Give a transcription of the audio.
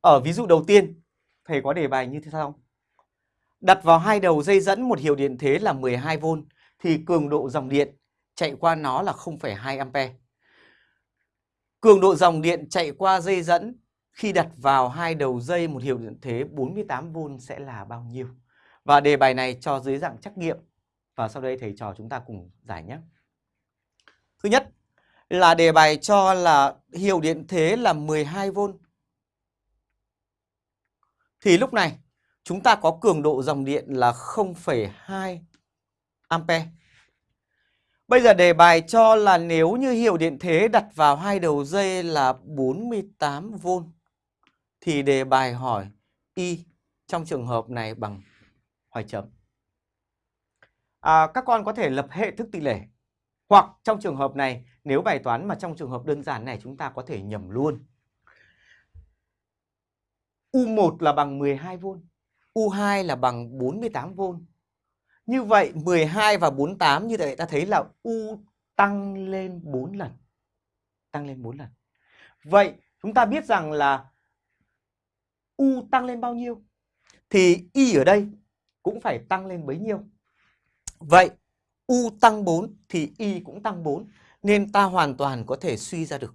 Ở ví dụ đầu tiên, thầy có đề bài như thế sau. Đặt vào hai đầu dây dẫn một hiệu điện thế là 12V thì cường độ dòng điện chạy qua nó là 0,2A. Cường độ dòng điện chạy qua dây dẫn khi đặt vào hai đầu dây một hiệu điện thế 48V sẽ là bao nhiêu? Và đề bài này cho dưới dạng trắc nghiệm và sau đây thầy trò chúng ta cùng giải nhé. Thứ nhất là đề bài cho là hiệu điện thế là 12V. Thì lúc này chúng ta có cường độ dòng điện là 0,2 ampe. Bây giờ đề bài cho là nếu như hiệu điện thế đặt vào hai đầu dây là 48V thì đề bài hỏi Y trong trường hợp này bằng hoài chấm. À, các con có thể lập hệ thức tỷ lệ hoặc trong trường hợp này nếu bài toán mà trong trường hợp đơn giản này chúng ta có thể nhầm luôn. U1 là bằng 12V, U2 là bằng 48V. Như vậy 12 và 48 như vậy ta thấy là U tăng lên 4 lần. Tăng lên 4 lần. Vậy chúng ta biết rằng là U tăng lên bao nhiêu? Thì Y ở đây cũng phải tăng lên bấy nhiêu. Vậy U tăng 4 thì Y cũng tăng 4. Nên ta hoàn toàn có thể suy ra được